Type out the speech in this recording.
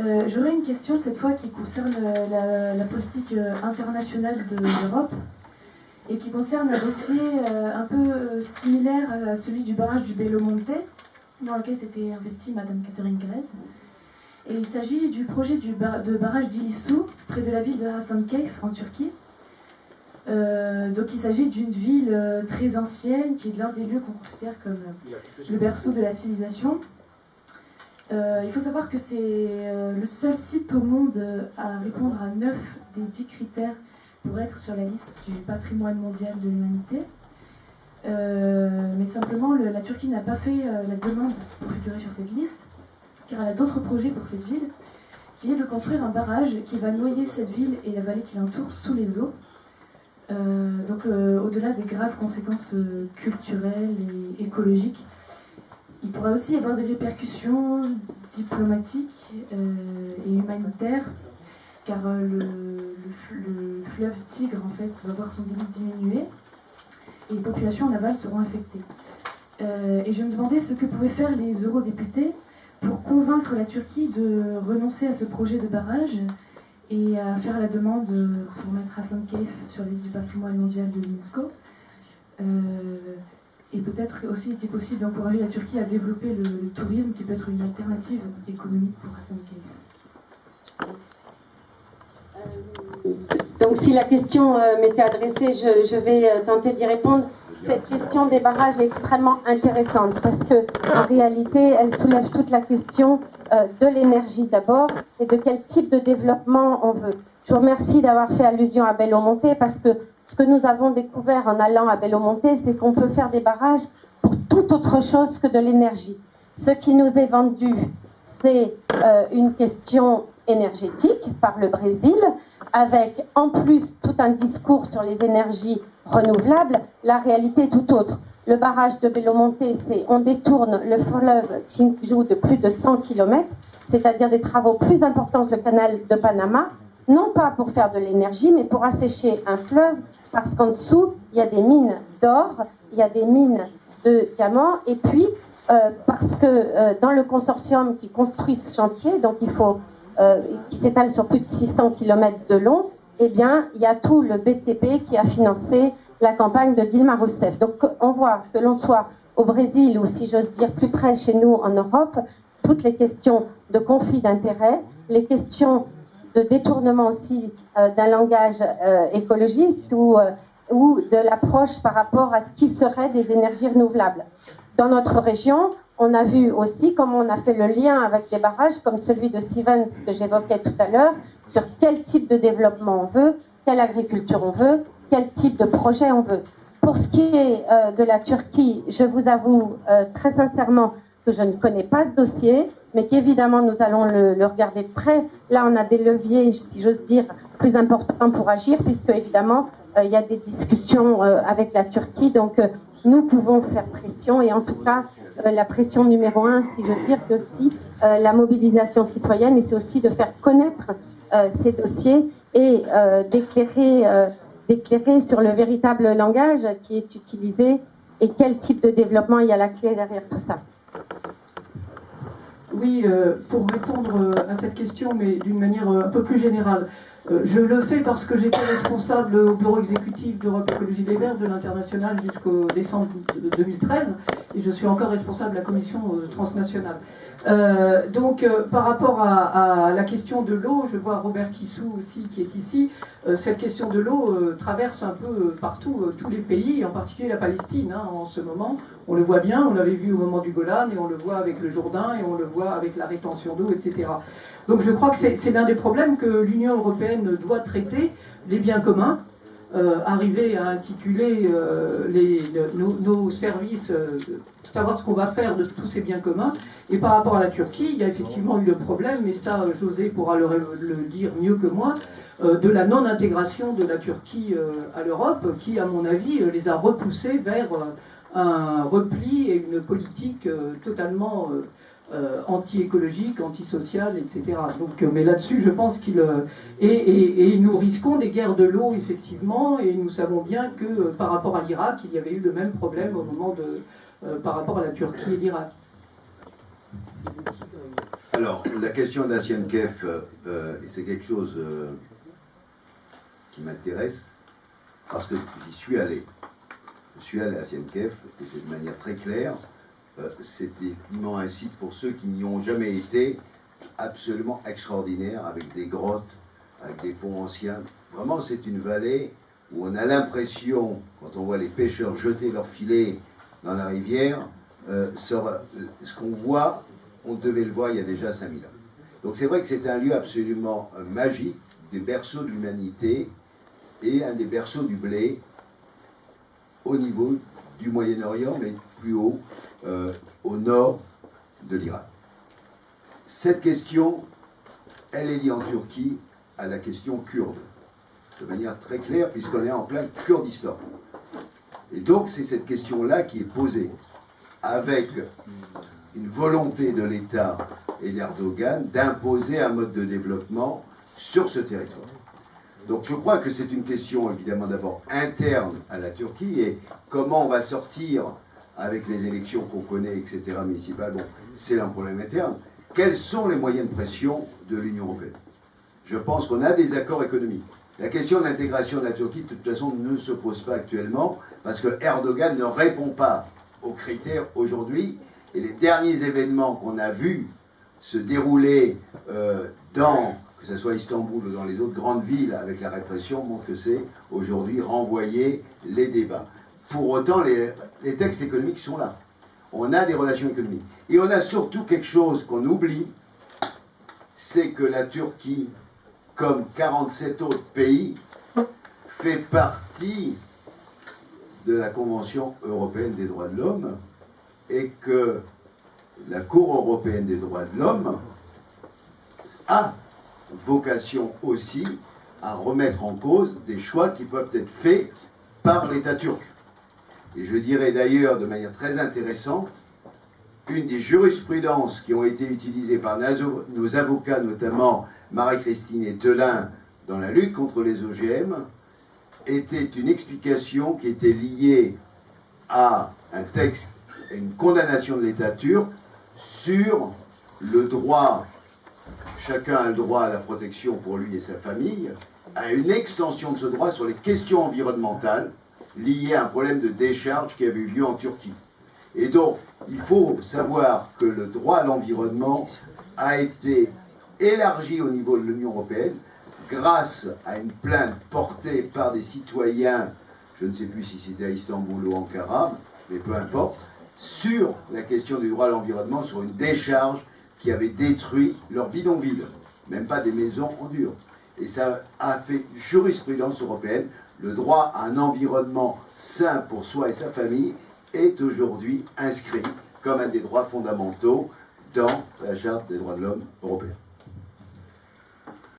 Euh, J'aurais une question cette fois qui concerne euh, la, politique euh, internationale de l'Europe et qui concerne un dossier un peu similaire à celui du barrage du Belo Monte, dans lequel s'était investie Madame Catherine Grez. Et il s'agit du projet de barrage d'Ilisu, près de la ville de Hasankeyf, en Turquie. donc il s'agit d'une ville très ancienne, qui est l'un des lieux qu'on considère comme le berceau de la civilisation. Euh, il faut savoir que c'est euh, le seul site au monde euh, à répondre à 9 des 10 critères pour être sur la liste du patrimoine mondial de l'humanité. mais simplement, la Turquie n'a pas fait la demande pour figurer sur cette liste, car elle a d'autres projets pour cette ville, qui est de construire un barrage qui va noyer cette ville et la vallée qui l'entoure sous les eaux. donc au-delà des graves conséquences culturelles et écologiques il pourrait aussi y avoir des répercussions diplomatiques euh, et humanitaires, car euh, le, fleuve Tigre en fait, va voir son débit diminuer et les populations en aval seront affectées. Euh, et je me demandais ce que pouvaient faire les eurodéputés pour convaincre la Turquie de renoncer à ce projet de barrage et à faire la demande pour mettre Hassan Keyf sur les liste du patrimoine mondial de l'UNESCO. Et peut-être aussi était possible d'encourager la Turquie à développer le, tourisme qui peut être une alternative économique pour Hassan euh, donc si la question euh, m'était adressée, je, vais euh, tenter d'y répondre. Cette question des barrages est extrêmement intéressante parce que en réalité, elle soulève toute la question de l'énergie d'abord et de quel type de développement on veut. Je vous remercie d'avoir fait allusion à Belo Monte parce que ce que nous avons découvert en allant à Belo Monte, c'est qu'on peut faire des barrages pour toute autre chose que de l'énergie. Ce qui nous est vendu, c'est euh, une question énergétique par le Brésil, avec en plus tout un discours sur les énergies renouvelables. La réalité est tout autre. Le barrage de Belo Monte, c'est on détourne le fleuve Tinju de plus de 100 km, c'est-à-dire des travaux plus importants que le canal de Panama, non pas pour faire de l'énergie, mais pour assécher un fleuve, parce qu'en dessous, il y a des mines d'or, il y a des mines de diamants, et puis euh, parce que euh, dans le consortium qui construit ce chantier, donc il faut, euh, qui s'étale sur plus de 600 km de long, eh bien, il y a tout le BTP qui a financé la campagne de Dilma Rousseff. Donc, on voit que l'on soit au Brésil ou, si j'ose dire, plus près chez nous en Europe, toutes les questions de conflit d'intérêts, les questions de détournement aussi euh, d'un langage euh, écologiste ou, euh, ou de l'approche par rapport à ce qui serait des énergies renouvelables. Dans notre région, on a vu aussi comment on a fait le lien avec des barrages comme celui de Stevens que j'évoquais tout à l'heure, sur quel type de développement on veut, quelle agriculture on veut, quel type de projet on veut. Pour ce qui est de la Turquie, je vous avoue très sincèrement que je ne connais pas ce dossier mais qu'évidemment nous allons le, regarder de près. Là, on a des leviers, si j'ose dire, plus importants pour agir, puisque évidemment, euh, il y a des discussions euh, avec la Turquie, donc euh, nous pouvons faire pression, et en tout cas, la pression numéro un, si j'ose dire, c'est aussi la mobilisation citoyenne, et c'est aussi de faire connaître ces dossiers et d'éclairer, d'éclairer sur le véritable langage qui est utilisé et quel type de développement il y a la clé derrière tout ça. Oui, euh, pour répondre euh, à cette question, mais d'une manière euh, un peu plus générale. Je le fais parce que j'étais responsable au bureau exécutif d'Europe Écologie des Verts de l'international jusqu'au décembre 2013 et je suis encore responsable de la commission transnationale. Donc, par rapport à, la question de l'eau, je vois Robert Kissou aussi qui est ici. Euh, cette question de l'eau traverse un peu partout tous les pays, en particulier la Palestine hein, en ce moment. On le voit bien, on l'avait vu au moment du Golan, et on le voit avec le Jourdain, et on le voit avec la rétention d'eau, etc. Donc, je crois que c'est l'un des problèmes que l'Union européenne doit traiter, les biens communs, arriver à intituler les, nos, services savoir ce qu'on va faire de tous ces biens communs. Et par rapport à la Turquie, il y a effectivement eu le problème, mais ça, euh, José pourra le, dire mieux que moi, euh, de la non-intégration de la Turquie euh, à l'Europe, qui, à mon avis, les a repoussés vers un repli et une politique totalement anti-écologique, anti-sociale, etc. Donc, mais là-dessus, je pense qu'il... Et, et, nous risquons des guerres de l'eau, effectivement, et nous savons bien que par rapport à l'Irak, il y avait eu le même problème au moment de, euh, par rapport à la Turquie et l'Irak. Alors, la question d'Ancien Kef, euh, c'est quelque chose euh, qui m'intéresse parce que j'y suis allé. Je suis allé à Ancien Kef et de manière très claire. Euh, C'était effectivement un site pour ceux qui n'y ont jamais été absolument extraordinaire avec des grottes, avec des ponts anciens. Vraiment, c'est une vallée où on a l'impression, quand on voit les pêcheurs jeter leurs filets dans la rivière, euh, ce qu'on voit, on devait le voir il y a déjà 5000 ans. Donc c'est vrai que c'est un lieu absolument euh, magique, des berceaux de l'humanité et un des berceaux du blé au niveau du Moyen-Orient, mais plus haut, euh, au nord de l'Irak. Cette question, elle est liée en Turquie à la question kurde, de manière très claire, puisqu'on est en plein Kurdistan. Et donc c'est cette question-là qui est posée, avec une volonté de l'État et d'Erdogan d'imposer un mode de développement sur ce territoire. Donc je crois que c'est une question évidemment d'abord interne à la Turquie et comment on va sortir avec les élections qu'on connaît, etc., municipales, bon, c'est un problème interne. Quels sont les moyens de pression de l'Union européenne? Je pense qu'on a des accords économiques. La question de l'intégration de la Turquie, de toute façon, ne se pose pas actuellement parce que Erdogan ne répond pas aux critères aujourd'hui. Et les derniers événements qu'on a vus se dérouler euh, dans, que ce soit Istanbul ou dans les autres grandes villes avec la répression, montrent que c'est aujourd'hui renvoyer les débats. Pour autant, les, textes économiques sont là. On a des relations économiques. Et on a surtout quelque chose qu'on oublie, c'est que la Turquie, comme 47 autres pays, fait partie de la Convention européenne des droits de l'homme et que la Cour européenne des droits de l'homme a vocation aussi à remettre en cause des choix qui peuvent être faits par l'État turc. Et je dirais d'ailleurs de manière très intéressante, une des jurisprudences qui ont été utilisées par nos avocats, notamment Marie-Christine et Telin, dans la lutte contre les OGM, était une explication qui était liée à un texte, une condamnation de l'État turc sur le droit, chacun a le droit à la protection pour lui et sa famille, à une extension de ce droit sur les questions environnementales liées à un problème de décharge qui avait eu lieu en Turquie. Et donc, il faut savoir que le droit à l'environnement a été élargi au niveau de l'Union européenne grâce à une plainte portée par des citoyens, je ne sais plus si c'était à Istanbul ou Ankara, mais peu importe, sur la question du droit à l'environnement, sur une décharge qui avait détruit leur bidonville, même pas des maisons en dur. Et ça a fait jurisprudence européenne. Le droit à un environnement sain pour soi et sa famille est aujourd'hui inscrit comme un des droits fondamentaux dans la Charte des droits de l'homme européenne.